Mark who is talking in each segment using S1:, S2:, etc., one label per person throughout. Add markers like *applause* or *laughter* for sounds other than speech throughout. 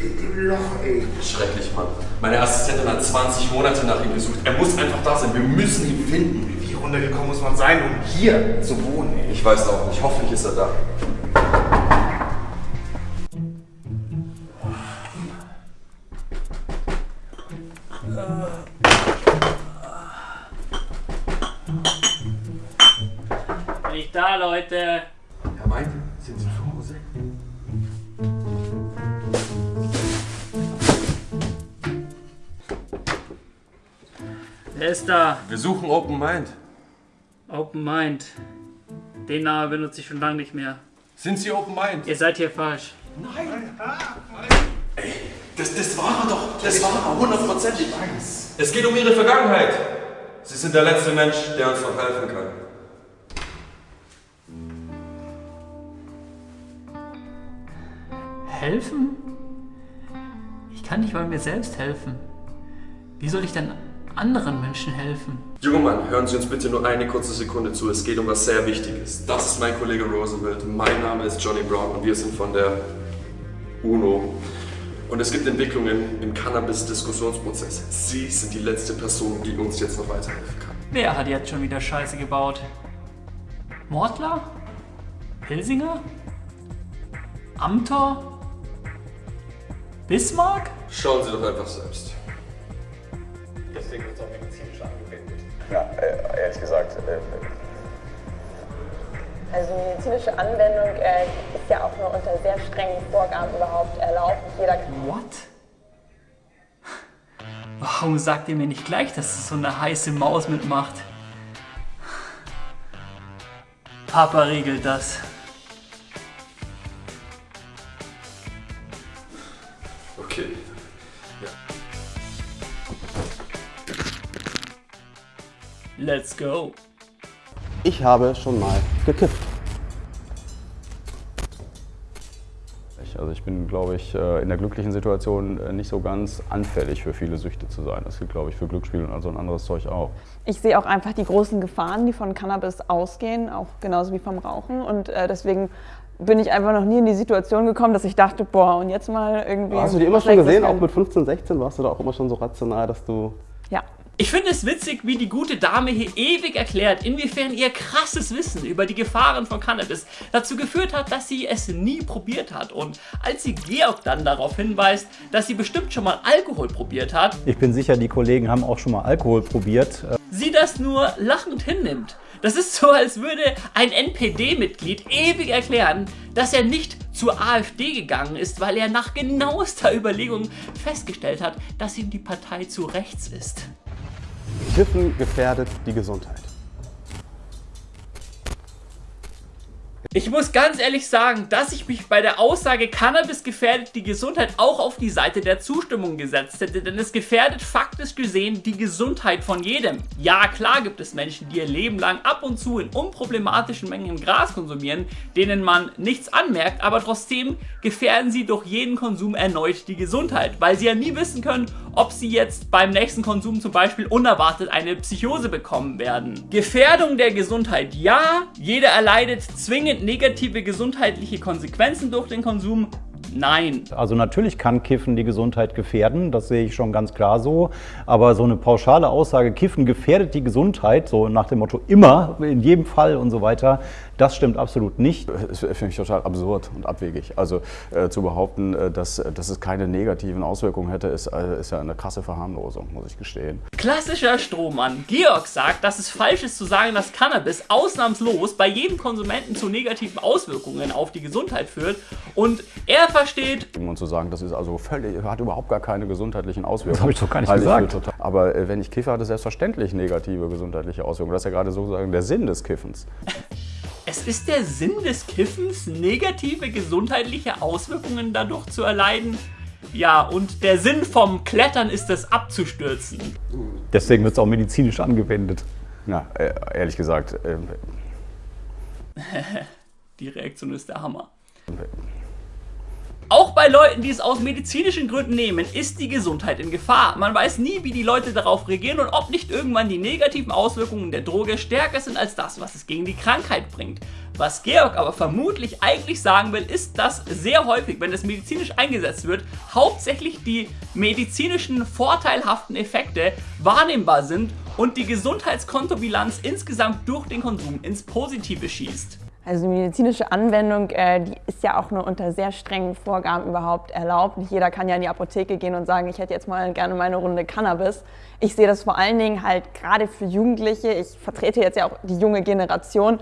S1: in dem Loch, ey.
S2: Schrecklich, Mann. Meine Assistentin hat 20 Monate nach ihm gesucht. Er muss einfach da sein. Wir müssen ihn finden.
S1: Wie runtergekommen muss man sein, um hier zu wohnen, ey?
S2: Ich weiß auch nicht. Hoffentlich ist er da.
S3: Bin ich da, Leute?
S2: Herr Meint,
S3: Wer ist da?
S2: Wir suchen Open Mind.
S3: Open Mind. Den Namen benutze ich schon lange nicht mehr.
S2: Sind Sie Open Mind?
S3: Ihr seid hier falsch.
S2: Das, das war er doch. Das war er, hundertprozentig. Es geht um Ihre Vergangenheit. Sie sind der letzte Mensch, der uns noch helfen kann.
S3: Helfen? Ich kann nicht mal mir selbst helfen. Wie soll ich denn anderen Menschen helfen?
S2: Junger Mann, hören Sie uns bitte nur eine kurze Sekunde zu. Es geht um was sehr Wichtiges. Das ist mein Kollege Roosevelt. Mein Name ist Johnny Brown und wir sind von der UNO. Und es gibt Entwicklungen im Cannabis-Diskussionsprozess. Sie sind die letzte Person, die uns jetzt noch weiterhelfen kann.
S3: Wer hat jetzt schon wieder Scheiße gebaut? Mordler? Pilsinger? Amtor? Bismarck?
S2: Schauen Sie doch einfach selbst.
S4: Ja, äh, ehrlich gesagt, äh,
S5: Also medizinische Anwendung äh, ist ja auch nur unter sehr strengen Vorgaben überhaupt erlaubt. Jeder kann
S3: What? Warum sagt ihr mir nicht gleich, dass so eine heiße Maus mitmacht? Papa regelt das. Let's go.
S6: Ich habe schon mal gekifft.
S7: Ich- Also ich bin, glaube ich, äh, in der glücklichen Situation äh, nicht so ganz anfällig für viele Süchte zu sein. Das gilt, glaube ich, für Glücksspiel und also ein anderes Zeug auch.
S5: Ich sehe auch einfach die großen Gefahren, die von Cannabis ausgehen, auch genauso wie vom Rauchen. Und äh, deswegen bin ich einfach noch nie in die Situation gekommen, dass ich dachte, boah, und jetzt mal irgendwie.
S6: Hast du die immer schon gesehen? Auch mit 15, 16 warst du da auch immer schon so rational, dass du.
S5: Ja.
S3: Ich finde es witzig, wie die gute Dame hier ewig erklärt, inwiefern ihr krasses Wissen über die Gefahren von Cannabis dazu geführt hat, dass sie es nie probiert hat. Und als sie Georg dann darauf hinweist, dass sie bestimmt schon mal Alkohol probiert hat,
S8: Ich bin sicher, die Kollegen haben auch schon mal Alkohol probiert.
S3: Sie das nur lachend hinnimmt. Das ist so, als würde ein NPD-Mitglied ewig erklären, dass er nicht zur AfD gegangen ist, weil er nach genauester Überlegung festgestellt hat, dass ihm die Partei zu rechts ist.
S6: Kiffen gefährdet die Gesundheit.
S3: Ich muss ganz ehrlich sagen, dass ich mich bei der Aussage Cannabis gefährdet die Gesundheit auch auf die Seite der Zustimmung gesetzt hätte, denn es gefährdet faktisch gesehen die Gesundheit von jedem. Ja, klar gibt es Menschen, die ihr Leben lang ab und zu in unproblematischen Mengen Gras konsumieren, denen man nichts anmerkt, aber trotzdem gefährden sie durch jeden Konsum erneut die Gesundheit, weil sie ja nie wissen können, ob sie jetzt beim nächsten Konsum zum Beispiel unerwartet eine Psychose bekommen werden. Gefährdung der Gesundheit, ja, jeder erleidet zwingend negative gesundheitliche Konsequenzen durch den Konsum, nein.
S8: Also natürlich kann Kiffen die Gesundheit gefährden, das sehe ich schon ganz klar so. Aber so eine pauschale Aussage, Kiffen gefährdet die Gesundheit, so nach dem Motto immer, in jedem Fall und so weiter, das stimmt absolut nicht.
S7: Das finde ich total absurd und abwegig. Also äh, zu behaupten, äh, dass, dass es keine negativen Auswirkungen hätte, ist, äh, ist ja eine krasse Verharmlosung, muss ich gestehen.
S3: Klassischer Strohmann. Georg sagt, dass es falsch ist zu sagen, dass Cannabis ausnahmslos bei jedem Konsumenten zu negativen Auswirkungen auf die Gesundheit führt. Und er versteht,
S7: Und zu sagen, das ist also völlig, hat überhaupt gar keine gesundheitlichen Auswirkungen.
S8: Das habe ich doch gar nicht
S7: für
S8: gesagt.
S7: Total, aber äh, wenn ich kiffe, hat es selbstverständlich negative gesundheitliche Auswirkungen. Das ist ja gerade sozusagen der Sinn des Kiffens.
S3: es ist der Sinn des Kiffens, negative gesundheitliche Auswirkungen dadurch zu erleiden. Ja, und der Sinn vom Klettern ist es abzustürzen.
S8: Deswegen wird es auch medizinisch angewendet.
S7: Ja, äh, ehrlich gesagt, äh, *laughs*
S3: Die Reaktion ist der Hammer. Bei Leuten, die es aus medizinischen Gründen nehmen, ist die Gesundheit in Gefahr. Man weiß nie, wie die Leute darauf reagieren und ob nicht irgendwann die negativen Auswirkungen der Droge stärker sind als das, was es gegen die Krankheit bringt. Was Georg aber vermutlich eigentlich sagen will, ist, dass sehr häufig, wenn es medizinisch eingesetzt wird, hauptsächlich die medizinischen vorteilhaften Effekte wahrnehmbar sind und die Gesundheitskontobilanz insgesamt durch den Konsum ins Positive schießt.
S5: Also die medizinische Anwendung, äh, die ist ja auch nur unter sehr strengen Vorgaben überhaupt erlaubt. Nicht jeder kann ja in die Apotheke gehen und sagen, ich hätte jetzt mal gerne meine Runde Cannabis. Ich sehe das vor allen Dingen halt gerade für Jugendliche. Ich vertrete jetzt ja auch die junge Generation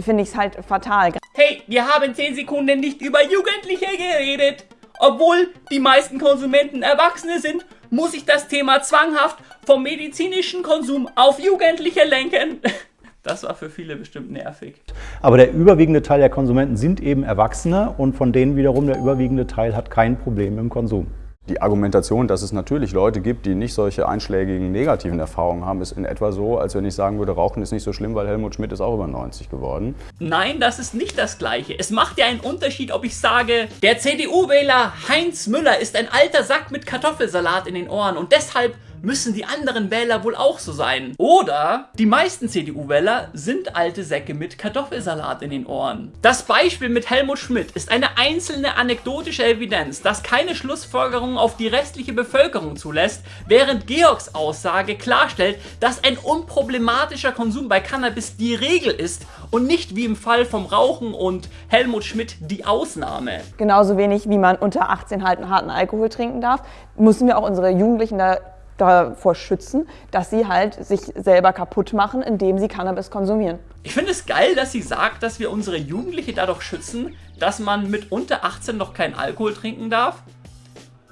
S5: finde ich es halt fatal.
S3: Hey, wir haben 10 Sekunden nicht über Jugendliche geredet. Obwohl die meisten Konsumenten Erwachsene sind, muss ich das Thema zwanghaft vom medizinischen Konsum auf Jugendliche lenken. *laughs* Das war für viele bestimmt nervig.
S8: Aber der überwiegende Teil der Konsumenten sind eben Erwachsene und von denen wiederum der überwiegende Teil hat kein Problem im Konsum.
S7: Die Argumentation, dass es natürlich Leute gibt, die nicht solche einschlägigen negativen Erfahrungen haben, ist in etwa so, als wenn ich sagen würde, Rauchen ist nicht so schlimm, weil Helmut Schmidt ist auch über 90 geworden.
S3: Nein, das ist nicht das Gleiche. Es macht ja einen Unterschied, ob ich sage, der CDU-Wähler Heinz Müller ist ein alter Sack mit Kartoffelsalat in den Ohren und deshalb müssen die anderen Wähler wohl auch so sein. Oder die meisten CDU-Wähler sind alte Säcke mit Kartoffelsalat in den Ohren. Das Beispiel mit Helmut Schmidt ist eine einzelne anekdotische Evidenz, das keine Schlussfolgerungen auf die restliche Bevölkerung zulässt, während Georgs Aussage klarstellt, dass ein unproblematischer Konsum bei Cannabis die Regel ist und nicht wie im Fall vom Rauchen und Helmut Schmidt die Ausnahme.
S5: Genauso wenig wie man unter 18 halt einen harten Alkohol trinken darf, müssen wir auch unsere Jugendlichen da davor schützen, dass sie halt sich selber kaputt machen, indem sie Cannabis konsumieren.
S3: Ich finde es geil, dass sie sagt, dass wir unsere Jugendliche dadurch schützen, dass man mit unter 18 noch keinen Alkohol trinken darf.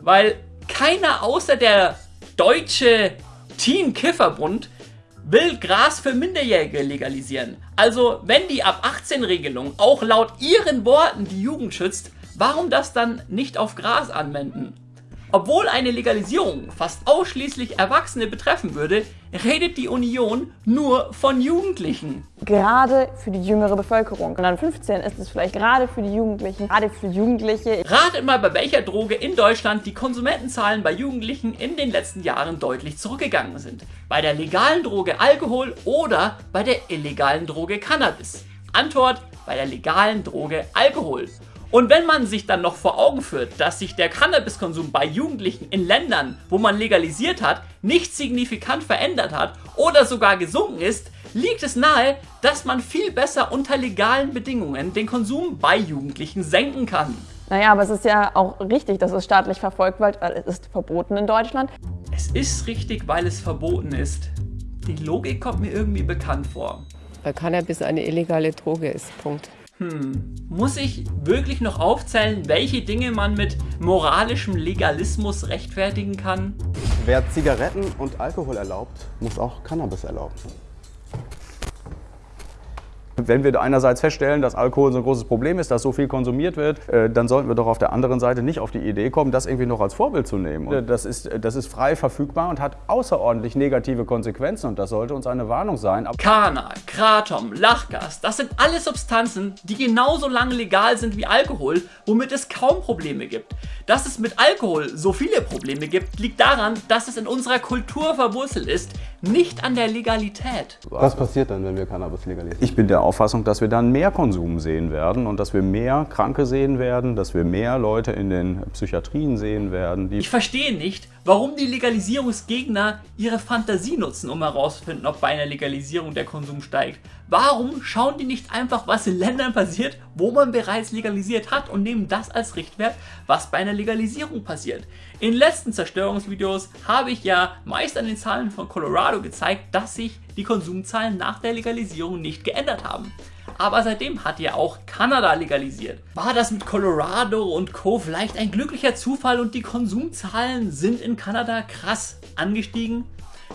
S3: Weil keiner außer der deutsche Teen-Kifferbund will Gras für Minderjährige legalisieren. Also wenn die ab 18 Regelung auch laut ihren Worten die Jugend schützt, warum das dann nicht auf Gras anwenden? Obwohl eine Legalisierung fast ausschließlich Erwachsene betreffen würde, redet die Union nur von Jugendlichen.
S5: Gerade für die jüngere Bevölkerung. Und dann 15 ist es vielleicht gerade für die Jugendlichen, gerade für Jugendliche.
S3: Ratet mal, bei welcher Droge in Deutschland die Konsumentenzahlen bei Jugendlichen in den letzten Jahren deutlich zurückgegangen sind. Bei der legalen Droge Alkohol oder bei der illegalen Droge Cannabis. Antwort, bei der legalen Droge Alkohol. Und wenn man sich dann noch vor Augen führt, dass sich der Cannabiskonsum bei Jugendlichen in Ländern, wo man legalisiert hat, nicht signifikant verändert hat oder sogar gesunken ist, liegt es nahe, dass man viel besser unter legalen Bedingungen den Konsum bei Jugendlichen senken kann.
S5: Naja, aber es ist ja auch richtig, dass es staatlich verfolgt wird, weil es ist verboten in Deutschland.
S3: Es ist richtig, weil es verboten ist. Die Logik kommt mir irgendwie bekannt vor.
S9: Weil Cannabis eine illegale Droge ist. Punkt.
S3: Hm, muss ich wirklich noch aufzählen, welche Dinge man mit moralischem Legalismus rechtfertigen kann?
S6: Wer Zigaretten und Alkohol erlaubt, muss auch Cannabis erlauben.
S7: Wenn wir einerseits feststellen, dass Alkohol so ein großes Problem ist, dass so viel konsumiert wird, äh, dann sollten wir doch auf der anderen Seite nicht auf die Idee kommen, das irgendwie noch als Vorbild zu nehmen. Und das, ist, das ist frei verfügbar und hat außerordentlich negative Konsequenzen und das sollte uns eine Warnung sein.
S3: Kana, Kratom, Lachgas, das sind alles Substanzen, die genauso lange legal sind wie Alkohol, womit es kaum Probleme gibt. Dass es mit Alkohol so viele Probleme gibt, liegt daran, dass es in unserer Kultur verwurzelt ist, nicht an der Legalität.
S6: Was passiert dann, wenn wir Cannabis legalisieren?
S7: Ich bin der Auffassung, dass wir dann mehr Konsum sehen werden und dass wir mehr Kranke sehen werden, dass wir mehr Leute in den Psychiatrien sehen werden.
S3: ich verstehe nicht, warum die Legalisierungsgegner ihre Fantasie nutzen, um herauszufinden, ob bei einer Legalisierung der Konsum steigt. Warum schauen die nicht einfach, was in Ländern passiert, wo man bereits legalisiert hat und nehmen das als Richtwert, was bei einer Legalisierung passiert? In letzten Zerstörungsvideos habe ich ja meist an den Zahlen von Colorado gezeigt, dass sich die Konsumzahlen nach der Legalisierung nicht geändert haben. Aber seitdem hat ja auch Kanada legalisiert. War das mit Colorado und Co. vielleicht ein glücklicher Zufall und die Konsumzahlen sind in Kanada krass angestiegen?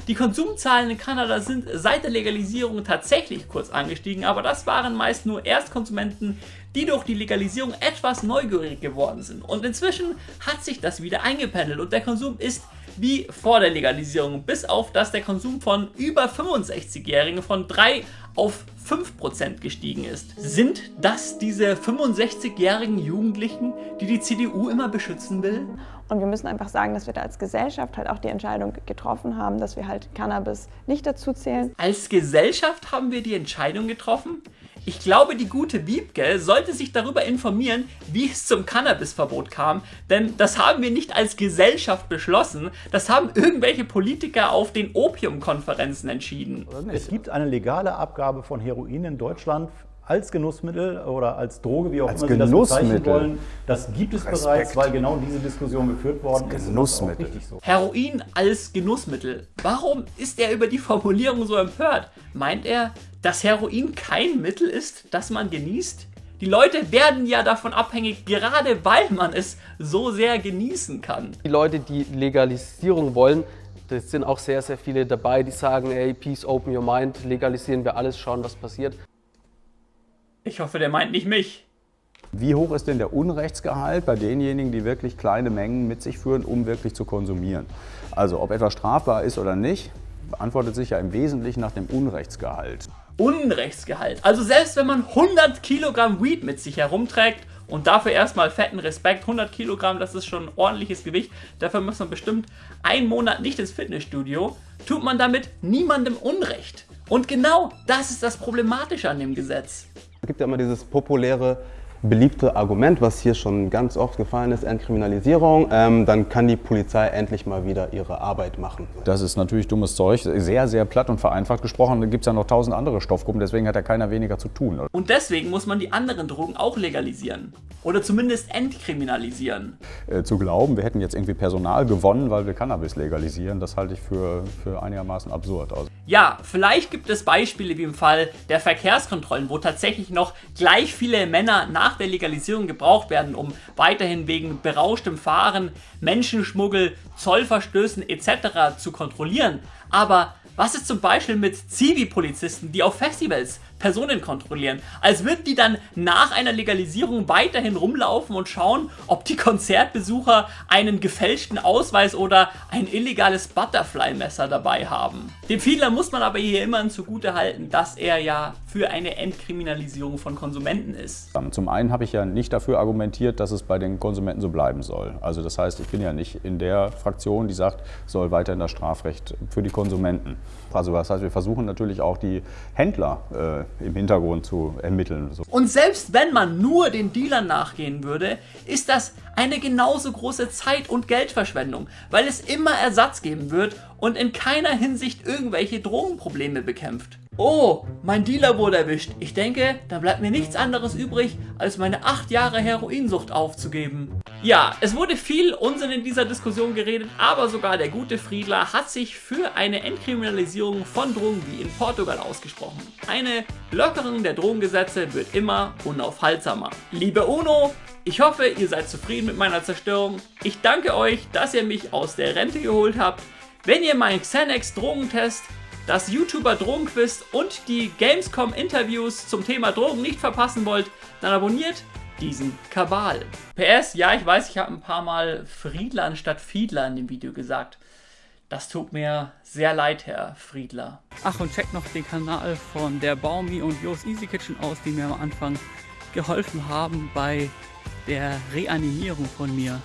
S3: Die Konsumzahlen in Kanada sind seit der Legalisierung tatsächlich kurz angestiegen, aber das waren meist nur Erstkonsumenten, die durch die Legalisierung etwas neugierig geworden sind. Und inzwischen hat sich das wieder eingependelt und der Konsum ist wie vor der Legalisierung, bis auf dass der Konsum von über 65-Jährigen von 3 auf 5% gestiegen ist. Sind das diese 65-jährigen Jugendlichen, die die CDU immer beschützen will?
S5: Und wir müssen einfach sagen, dass wir da als Gesellschaft halt auch die Entscheidung getroffen haben, dass wir halt Cannabis nicht dazu zählen.
S3: Als Gesellschaft haben wir die Entscheidung getroffen? Ich glaube, die gute Wiebke sollte sich darüber informieren, wie es zum Cannabisverbot kam, denn das haben wir nicht als Gesellschaft beschlossen, das haben irgendwelche Politiker auf den Opiumkonferenzen entschieden.
S8: Es gibt eine legale Abgabe von Heroin in Deutschland als Genussmittel oder als Droge, wie auch
S7: Als
S8: immer Sie das bezeichnen wollen. Das gibt es
S7: Respekt.
S8: bereits, weil genau diese Diskussion geführt worden das ist
S7: Genussmittel.
S8: richtig so.
S3: Heroin als Genussmittel. Warum ist er über die Formulierung so empört? Meint er, dass Heroin kein Mittel ist, das man genießt? Die Leute werden ja davon abhängig, gerade weil man es so sehr genießen kann.
S10: Die Leute, die Legalisierung wollen, das sind auch sehr, sehr viele dabei, die sagen, ey, peace, open your mind, legalisieren wir alles, schauen, was passiert.
S3: Ich hoffe, der meint nicht mich.
S7: Wie hoch ist denn der Unrechtsgehalt bei denjenigen, die wirklich kleine Mengen mit sich führen, um wirklich zu konsumieren? Also ob etwas strafbar ist oder nicht, beantwortet sich ja im Wesentlichen nach dem Unrechtsgehalt.
S3: Unrechtsgehalt. Also selbst wenn man 100 Kilogramm Weed mit sich herumträgt und dafür erstmal fetten Respekt, 100 Kilogramm, das ist schon ein ordentliches Gewicht, dafür muss man bestimmt einen Monat nicht ins Fitnessstudio, tut man damit niemandem Unrecht. Und genau das ist das Problematische an dem Gesetz.
S6: Es gibt ja immer dieses populäre, beliebte Argument, was hier schon ganz oft gefallen ist, Entkriminalisierung. Ähm, dann kann die Polizei endlich mal wieder ihre Arbeit machen.
S7: Das ist natürlich dummes Zeug, sehr, sehr platt und vereinfacht gesprochen. Da gibt es ja noch tausend andere Stoffgruppen, deswegen hat ja keiner weniger zu tun.
S3: Und deswegen muss man die anderen Drogen auch legalisieren. Oder zumindest entkriminalisieren.
S7: Äh, zu glauben, wir hätten jetzt irgendwie Personal gewonnen, weil wir Cannabis legalisieren, das halte ich für, für einigermaßen absurd. Also,
S3: Ja, vielleicht gibt es Beispiele wie im Fall der Verkehrskontrollen, wo tatsächlich noch gleich viele Männer nach der Legalisierung gebraucht werden, um weiterhin wegen berauschtem Fahren, Menschenschmuggel, Zollverstößen etc. zu kontrollieren. Aber was ist zum Beispiel mit Zivi-Polizisten, die auf Festivals Personen kontrollieren? Als würden die dann nach einer Legalisierung weiterhin rumlaufen und schauen, ob die Konzertbesucher einen gefälschten Ausweis oder ein illegales Butterfly-Messer dabei haben. Dem Fiedler muss man aber hier immerhin zugute halten, dass er ja für eine Entkriminalisierung von Konsumenten ist.
S7: Zum einen habe ich ja nicht dafür argumentiert, dass es bei den Konsumenten so bleiben soll. Also das heißt, ich bin ja nicht in der Fraktion, die sagt, soll weiterhin das Strafrecht für die Konsumenten. Also das heißt, wir versuchen natürlich auch die Händler äh, im Hintergrund zu ermitteln.
S3: Und selbst wenn man nur den Dealern nachgehen würde, ist das eine genauso große Zeit- und Geldverschwendung, weil es immer Ersatz geben wird und in keiner Hinsicht irgendwelche Drogenprobleme bekämpft. Oh, mein Dealer wurde erwischt. Ich denke, dann bleibt mir nichts anderes übrig, als meine 8 Jahre Heroinsucht aufzugeben. Ja, es wurde viel Unsinn in dieser Diskussion geredet, aber sogar der gute Friedler hat sich für eine Entkriminalisierung von Drogen wie in Portugal ausgesprochen. Eine Lockerung der Drogengesetze wird immer unaufhaltsamer. Liebe UNO, ich hoffe, ihr seid zufrieden mit meiner Zerstörung. Ich danke euch, dass ihr mich aus der Rente geholt habt. Wenn ihr meinen Xenex Drogentest das YouTuber Drogenquiz und die Gamescom Interviews zum Thema Drogen nicht verpassen wollt, dann abonniert diesen Kabal. PS, ja, ich weiß, ich habe ein paar Mal Friedler anstatt Fiedler in dem Video gesagt. Das tut mir sehr leid, Herr Friedler. Ach, und checkt noch den Kanal von der Baumi und Jos Easy Kitchen aus, die mir am Anfang geholfen haben bei der Reanimierung von mir.